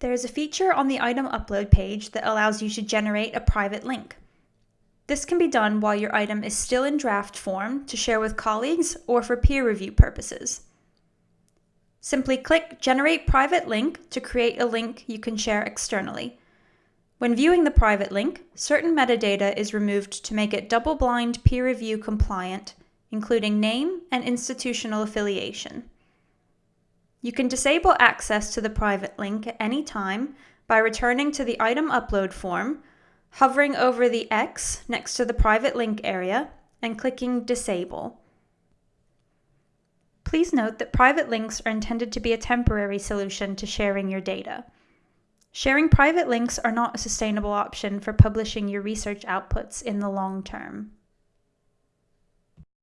There is a feature on the item upload page that allows you to generate a private link. This can be done while your item is still in draft form to share with colleagues or for peer review purposes. Simply click Generate Private Link to create a link you can share externally. When viewing the private link, certain metadata is removed to make it double-blind peer review compliant, including name and institutional affiliation. You can disable access to the private link at any time by returning to the item upload form, hovering over the X next to the private link area, and clicking Disable. Please note that private links are intended to be a temporary solution to sharing your data. Sharing private links are not a sustainable option for publishing your research outputs in the long term.